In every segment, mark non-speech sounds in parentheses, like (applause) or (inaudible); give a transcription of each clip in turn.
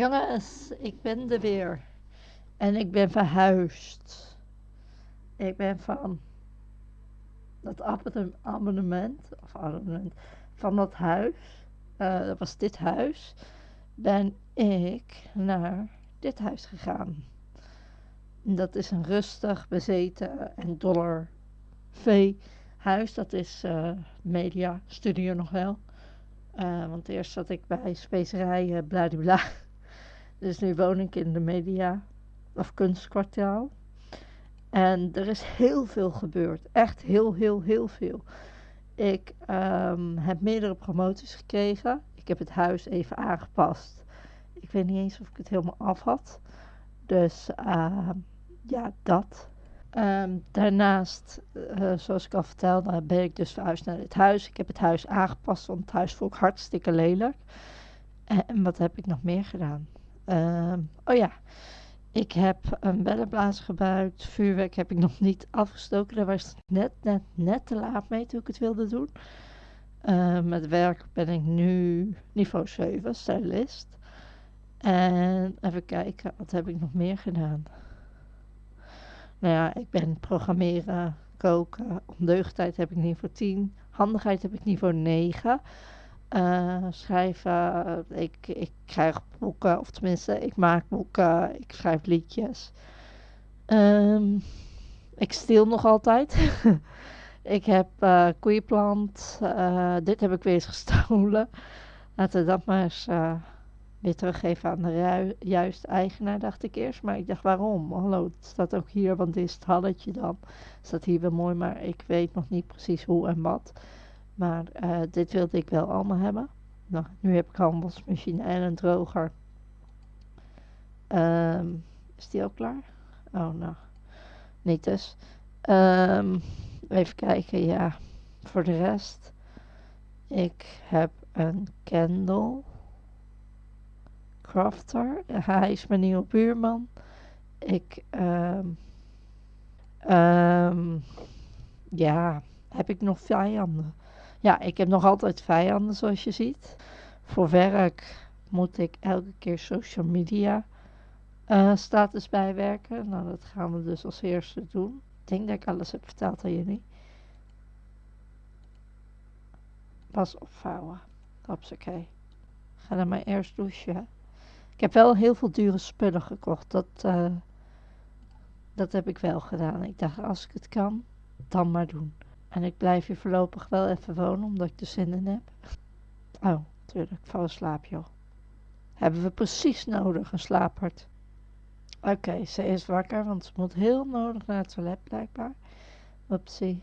Jongens, ik ben er weer. En ik ben verhuisd. Ik ben van dat abonne- abonnement, of abonnement, van dat huis, eh, dat was dit huis, ben ik naar dit huis gegaan. En Dat is een rustig, bezeten en dollar vee huis. Dat is eh, media studio nog wel. Eh, want eerst zat ik bij specerijen bladibla. Dus nu woon ik in de media of kunstkwartaal. En er is heel veel gebeurd. Echt heel, heel, heel veel. Ik ehm, heb meerdere promoties gekregen. Ik heb het huis even aangepast. Ik weet niet eens of ik het helemaal af had. Dus ehm, ja, dat. Ehm, daarnaast, eh, zoals ik al vertelde, ben ik dus verhuisd naar dit huis. Ik heb het huis aangepast, want het huis vond ik hartstikke lelijk. En wat heb ik nog meer gedaan? Ehm, oh ja, ik heb een bellenblazer gebruikt. Vuurwerk heb ik nog niet afgestoken. Daar was het net, net, net te laat mee toen ik het wilde doen. Ehm, met werk ben ik nu niveau 7, stylist. En even kijken, wat heb ik nog meer gedaan? Nou ja, ik ben programmeren, koken. Ondeugdheid heb ik niveau 10. Handigheid heb ik niveau 9. Eh, schrijven, eh, ik, ik krijg boeken, of tenminste, ik maak boeken, ik schrijf liedjes. Ehm, ik steel nog altijd. (laughs) ik heb eh koeienplant, dit heb ik weer eens gestolen. (laughs) Laten we dat maar eens weer teruggeven aan de juiste eigenaar, dacht ik eerst. Maar ik dacht, waarom? Hallo, het staat ook hier, want dit is het halletje dan. Het staat hier wel mooi, maar ik weet nog niet precies hoe en wat. Maar eh, dit wilde ik wel allemaal hebben. Nou, nu heb ik al een wasmachine en een droger. Ehm, is die ook klaar? Oh, nou, niet dus. Ehm, even kijken, ja. Voor de rest. Ik heb een candle. Crafter. (laughs) Hij is mijn nieuwe buurman. Ik, ehm, ja, heb ik nog vijanden? Ja, ik heb nog altijd vijanden, zoals je ziet. Voor werk moet ik elke keer social media eh, status bijwerken. Nou, dat gaan we dus als eerste doen. Ik denk dat ik alles heb verteld aan jullie. Pas opvouwen. Hopsakee. Ga dan maar eerst douchen. Ik heb wel heel veel dure spullen gekocht. Dat, eh, dat heb ik wel gedaan. Ik dacht, als ik het kan, dan maar doen. En ik blijf hier voorlopig wel even wonen, omdat ik er zin in heb. Oh, tuurlijk, val in slaap. Hebben we precies nodig, een slaaphart. Oké, ze is wakker, want ze moet heel nodig naar het toilet, blijkbaar. Upsie.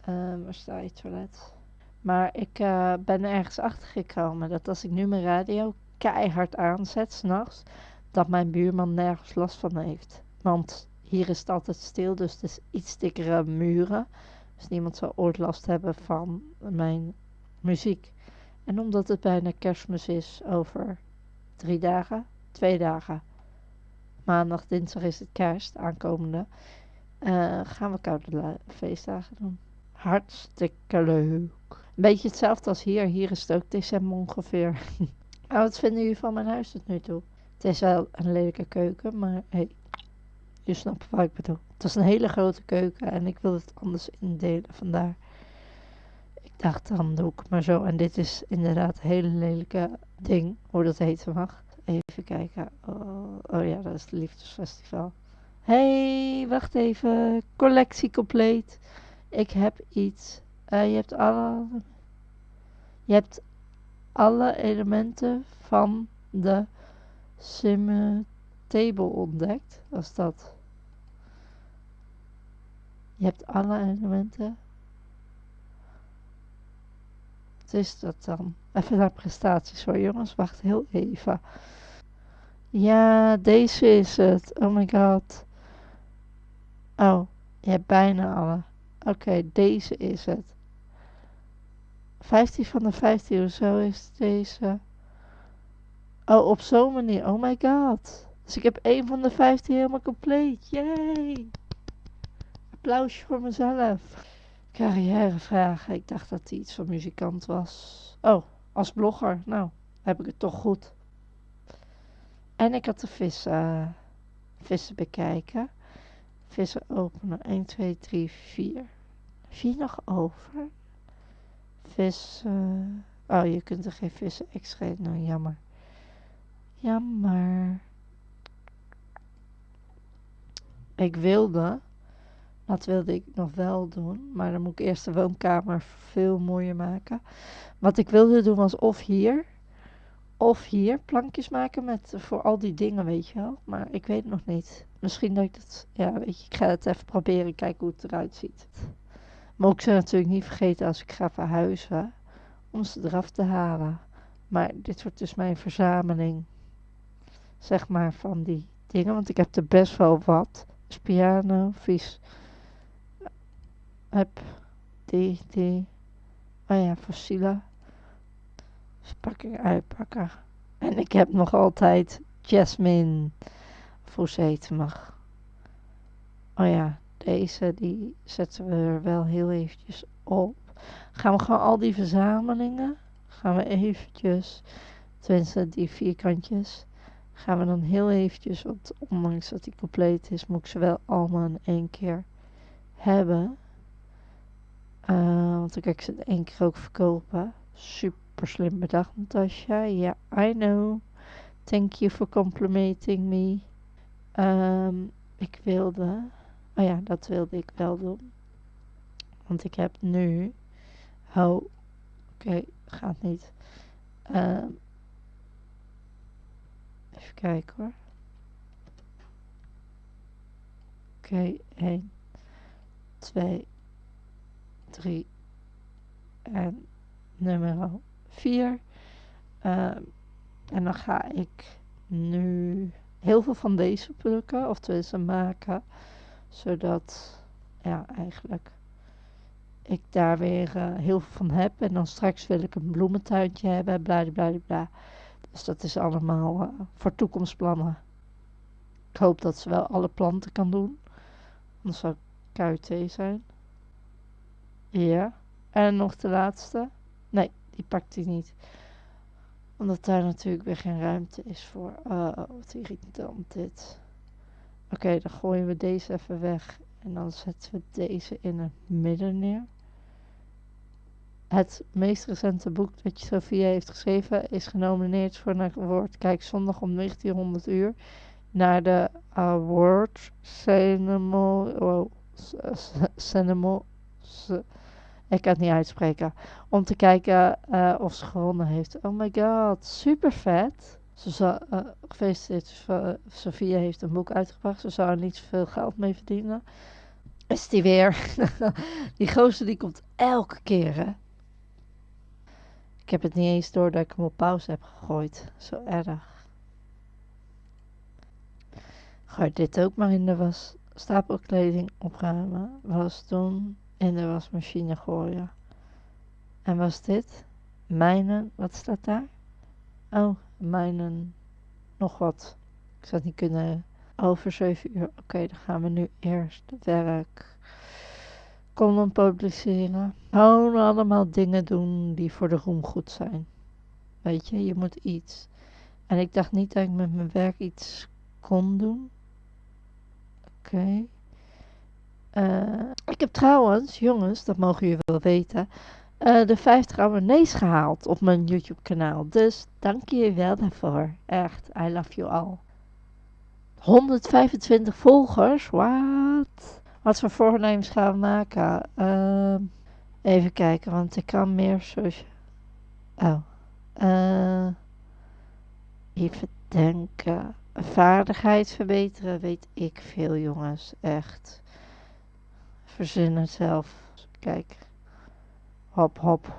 Ehm waar staat je toilet? Maar ik eh, ben ergens achter gekomen dat als ik nu mijn radio keihard aanzet, s'nachts, dat mijn buurman nergens last van heeft. Want hier is het altijd stil, dus het is iets dikkere muren. Dus niemand zal ooit last hebben van mijn muziek. En omdat het bijna kerstmis is over drie dagen, twee dagen. Maandag, dinsdag is het kerst, aankomende. eh, gaan we koude feestdagen doen. Hartstikke leuk. Een beetje hetzelfde als hier. Hier is het ook december ongeveer. (laughs) oh, wat vinden jullie van mijn huis tot nu toe? Het is wel een lelijke keuken, maar hey, je snapt wat ik bedoel. Het is een hele grote keuken en ik wil het anders indelen, vandaar. Ik dacht, dan doe ik maar zo. En dit is inderdaad een hele lelijke ding, hoe dat heten mag. Even kijken. Oh, oh ja, dat is het Liefdesfestival. hey, wacht even. Collectie compleet. Ik heb iets. Eh, je hebt alle... Je hebt alle elementen van de sim table ontdekt. Is dat? Je hebt alle elementen. Wat is dat dan? Even naar prestaties hoor jongens, wacht heel even. Ja, deze is het. Oh my god. Oh, je hebt bijna alle. Oké, deze is het. 15 van de 15 of zo is deze. Oh, op zo'n manier. Oh my god. Dus ik heb één van de 15 helemaal compleet. Yay! Applausje voor mezelf. Carrièrevragen. Ik dacht dat hij iets van muzikant was. Oh, als blogger. Nou, heb ik het toch goed. En ik had de vissen, vissen bekijken. Vissen openen. 1, 2, 3, 4. 4 nog over. Vissen. Oh, je kunt er geen vissen extra. Nou, jammer. Jammer. Ik wilde, dat wilde ik nog wel doen, maar dan moet ik eerst de woonkamer veel mooier maken. Wat ik wilde doen was of hier, of hier plankjes maken met, voor al die dingen, weet je wel. Maar ik weet het nog niet. Misschien dat ik het, ja, weet je, ik ga het even proberen, kijken hoe het eruit ziet. Maar ik ze natuurlijk niet vergeten als ik ga verhuizen, om ze eraf te halen. Maar dit wordt dus mijn verzameling, zeg maar, van die dingen. Want ik heb er best wel wat. Dus piano, vies. Heb die. Oh ja, fossielen. Verpakking uitpakken. En ik heb nog altijd Jasmine. Of hoe. Oh ja, deze die zetten we er wel heel eventjes op. Gaan we gewoon al die verzamelingen. Gaan we eventjes. Tenminste die vierkantjes. Gaan we dan heel eventjes. Want ondanks dat die compleet is. Moet ik ze wel allemaal in één keer hebben. Uh, want dan kan ik ze in één keer ook verkopen. Super slim bedacht, Natasja. Ja, I know. Thank you for complimenting me. Um, ik wilde. Oh ja, dat wilde ik wel doen. Want ik heb nu. Oh, oké, gaat niet. Um, even kijken hoor. Oké, okay, 1, 2, 3 en nummer 4. Uh, en dan ga ik nu heel veel van deze plukken, of tenminste maken, zodat, ja, eigenlijk ik daar weer uh, heel veel van heb. En dan straks wil ik een bloementuintje hebben, bla bla bla. Dus dat is allemaal uh, voor toekomstplannen. Ik hoop dat ze wel alle planten kan doen. Anders zou KUT zijn. Ja. En nog de laatste. Nee, die pakt hij niet. Omdat daar natuurlijk weer geen ruimte is voor. Oh, wat irritant dit. Oké, dan gooien we deze even weg. En dan zetten we deze in het midden neer. Het meest recente boek dat Sophia heeft geschreven is genomineerd voor een award. Kijk zondag om 1900 uur naar de award. Oh, ceremony ik kan het niet uitspreken. Om te kijken uh, of ze gewonnen heeft. Oh my god, super vet. Ze uh, gefeliciteerd, Sophia heeft een boek uitgebracht. Ze zou er niet zoveel geld mee verdienen. Is die weer. (laughs) die gozer die komt elke keer hè. Ik heb het niet eens door dat ik hem op pauze heb gegooid. Zo erg. Gooi dit ook maar in de was. Stapelkleding opruimen. Was doen in de wasmachine gooien. En was dit? Mijnen, wat staat daar? Oh, mijnen, nog wat. Ik zou het niet kunnen. Over 7 uur. Oké, dan gaan we nu eerst werk. Column publiceren. Gewoon allemaal dingen doen die voor de roem goed zijn. Weet je, je moet iets. En ik dacht niet dat ik met mijn werk iets kon doen. Oké. Uh, ik heb trouwens, jongens, dat mogen jullie wel weten, uh, de 50 abonnees gehaald op mijn YouTube kanaal. Dus dank je wel daarvoor. Echt, I love you all. 125 volgers, wat? Wat voor voornemens gaan we maken? Uh, even kijken, want ik kan meer zoals... Oh. Uh, even denken. Vaardigheid verbeteren, weet ik veel jongens, echt verzin het zelf. Kijk. Hop, hop.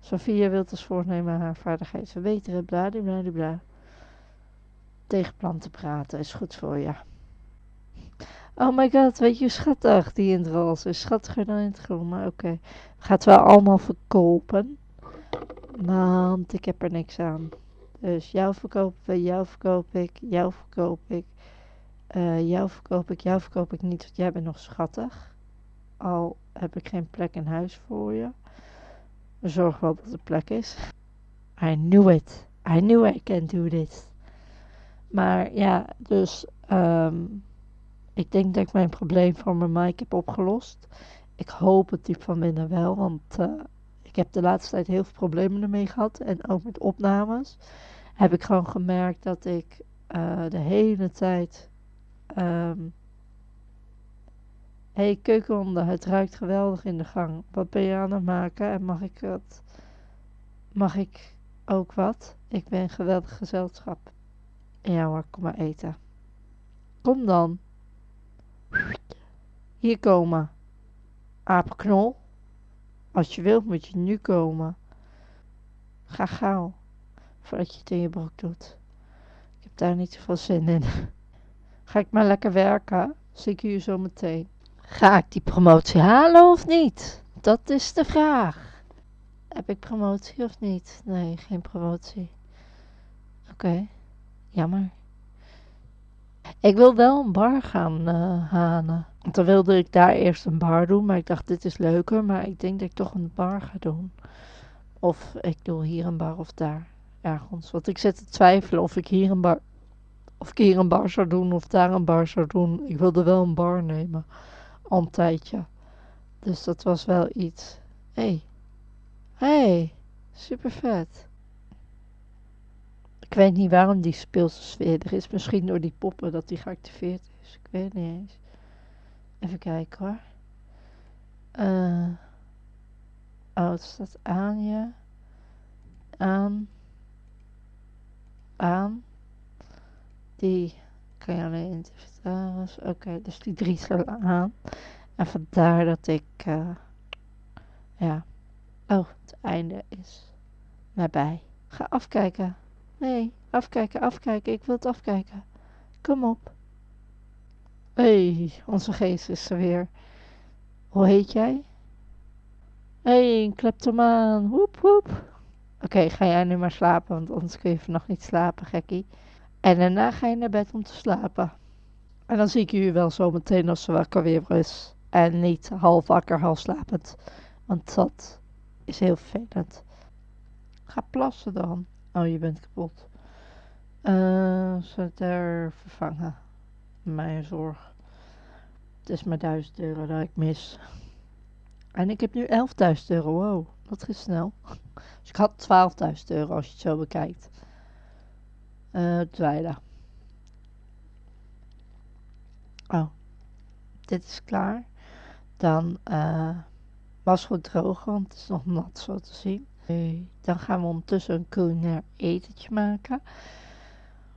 Sophia wil dus voornemen haar vaardigheid verbeteren. Bladibladibla. Tegen planten praten is goed voor je. Oh my god, weet je schattig die in het roze is. Schattiger dan in het groen, maar oké. Gaat wel allemaal verkopen. Want ik heb er niks aan. Dus jou verkopen we, jou verkoop ik, jou verkoop ik. Uh, jou verkoop ik, jou verkoop ik niet, want jij bent nog schattig. Al heb ik geen plek in huis voor je. Zorg wel dat er plek is. I knew it. I knew I can do this. Maar ja, dus ehm, ik denk dat ik mijn probleem van mijn mic heb opgelost. Ik hoop het diep van binnen wel, want uh, ik heb de laatste tijd heel veel problemen ermee gehad. En ook met opnames heb ik gewoon gemerkt dat ik uh, de hele tijd. Um, hey, keukenhonden, het ruikt geweldig in de gang. Wat ben je aan het maken en mag ik het? Mag ik ook wat? Ik ben een geweldig gezelschap. Ja hoor, kom maar eten. Kom dan. Hier komen. Apenknol. Als je wilt moet je nu komen. Ga gauw. Voordat je het in je broek doet. Ik heb daar niet zoveel zin in. (laughs) Ga ik maar lekker werken? Zie ik u zo meteen. Ga ik die promotie halen of niet? Dat is de vraag. Heb ik promotie of niet? Nee, geen promotie. Oké, jammer. Ik wil wel een bar gaan uh, halen. Want dan wilde ik daar eerst een bar doen, maar ik dacht dit is leuker. Maar ik denk dat ik toch een bar ga doen. Of ik doe hier een bar of daar. Ergens. Want ik zit te twijfelen of ik hier een bar, of ik hier een bar zou doen of daar een bar zou doen. Ik wilde wel een bar nemen. Al een tijdje. Dus dat was wel iets. Hé. Hey. hey, super vet. Ik weet niet waarom die speelse sfeer er is. Misschien door die poppen dat die geactiveerd is. Ik weet niet eens. Even kijken hoor. Uh, oh, het staat aan je. Aan. Aan. Die kan je alleen. Oké, dus die drie staan aan. En vandaar dat ik. Uh, ja. Oh, het einde is nabij. Ga afkijken. Nee, afkijken, afkijken. Ik wil het afkijken. Kom op. Hey, onze geest is er weer. Hoe heet jij? Hey, een kleptomaan. Woep, woep. Oké, ga jij nu maar slapen, want anders kun je vannacht niet slapen, gekkie. En daarna ga je naar bed om te slapen. En dan zie ik u wel zo meteen als ze wakker weer is. En niet half wakker, half slapend. Want dat is heel vervelend. Ga plassen dan. Oh, je bent kapot. Uh, ze er vervangen. Mijn zorg. Het is maar 1000 euro dat ik mis. En ik heb nu 11.000 euro. Wow, dat is snel. (laughs) Dus ik had 12.000 euro als je het zo bekijkt. Uh, tweede. Oh, dit is klaar. Dan uh, was goed drogen, want het is nog nat zo te zien. Dan gaan we ondertussen een culinair etentje maken.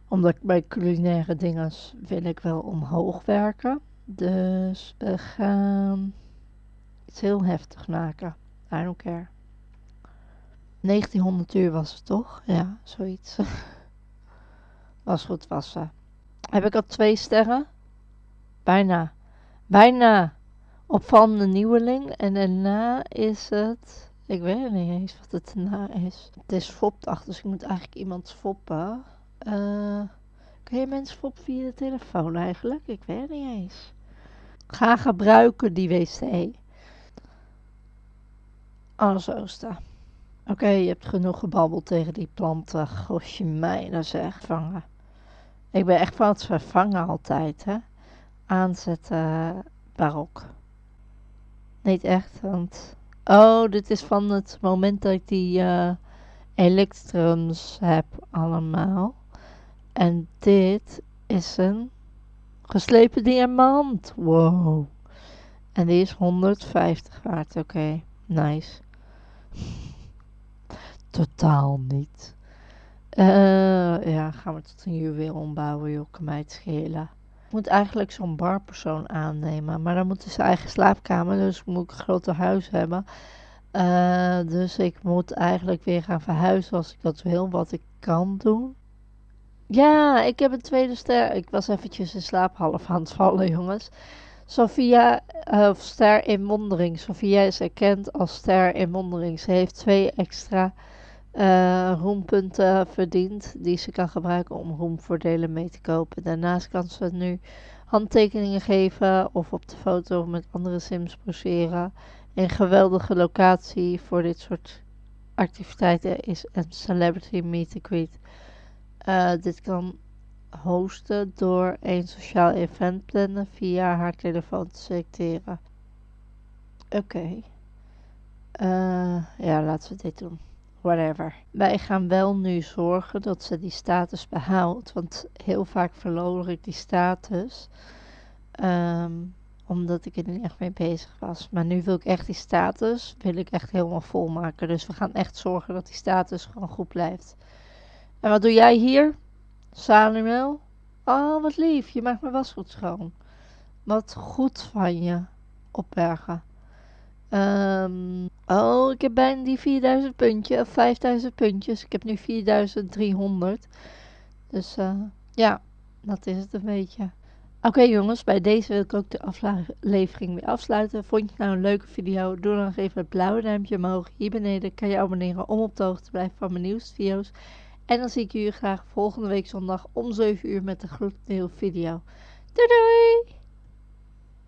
Omdat bij culinaire dingen wil ik wel omhoog werken. Dus we gaan iets heel heftig maken. I don't care. 1900 uur was het toch? Ja, zoiets. (laughs) was goed wassen. Heb ik al twee sterren? Bijna. Bijna. Opvallende nieuweling. En daarna is het ik weet niet eens wat het na is. Het is fopdag, dus ik moet eigenlijk iemand foppen. Uh, kun je mensen foppen via de telefoon eigenlijk? Ik weet niet eens. Ga gebruiken die wc. Alles oosten. Oké, je hebt genoeg gebabbeld tegen die planten. Gosje mij, dat zeg. Vangen. Ik ben echt van het vervangen altijd, hè. Aanzetten barok. Niet echt, want Oh, dit is van het moment dat ik die uh, elektrons heb allemaal. En dit is een geslepen diamant. Wow. En die is 150 waard. Oké, nice. (laughs) Totaal niet. Uh, ja, gaan we tot een juweel ombouwen, joh, kan schelen moet eigenlijk zo'n barpersoon aannemen. Maar dan moet ze eigen slaapkamer, dus moet ik een groter huis hebben. Uh, dus ik moet eigenlijk weer gaan verhuizen als ik dat wil, wat ik kan doen. Ja, ik heb een tweede ster. Ik was eventjes in slaap half aan het vallen, (laughs) jongens. Sophia, uh, of ster in wondering. Sophia is erkend als ster in wondering. Ze heeft twee extra uh, roempunten verdient die ze kan gebruiken om roemvoordelen mee te kopen. Daarnaast kan ze nu handtekeningen geven of op de foto met andere sims poseren. Een geweldige locatie voor dit soort activiteiten is een celebrity meet and greet. Uh, dit kan hosten door een sociaal event plannen via haar telefoon te selecteren. Oké. Eh, ja, laten we dit doen. Whatever. Wij gaan wel nu zorgen dat ze die status behoudt. Want heel vaak verloor ik die status. Ehm, omdat ik er niet echt mee bezig was. Maar nu wil ik echt die status, wil ik echt helemaal vol maken. Dus we gaan echt zorgen dat die status gewoon goed blijft. En wat doe jij hier? Samuel? Oh, wat lief. Je maakt mijn wasgoed schoon. Wat goed van je. Opbergen. Um, oh, ik heb bijna die 4000 puntjes, of 5000 puntjes. Ik heb nu 4300. Dus uh, ja, dat is het een beetje. Oké jongens, bij deze wil ik ook de aflevering weer afsluiten. Vond je nou een leuke video? Doe dan even het blauwe duimpje omhoog. Hier beneden kan je abonneren om op de hoogte te blijven van mijn nieuwste video's. En dan zie ik jullie graag volgende week zondag om 7 uur met een gloednieuwe video. Doei doei!